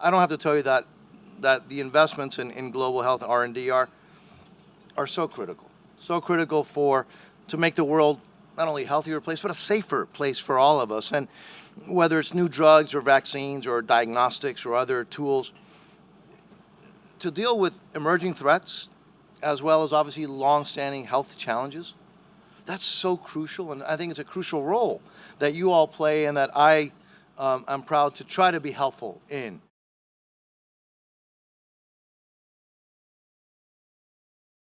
I don't have to tell you that that the investments in, in global health R and D are are so critical, so critical for to make the world not only a healthier place but a safer place for all of us. And whether it's new drugs or vaccines or diagnostics or other tools to deal with emerging threats, as well as obviously long-standing health challenges, that's so crucial, and I think it's a crucial role that you all play and that I um, am proud to try to be helpful in.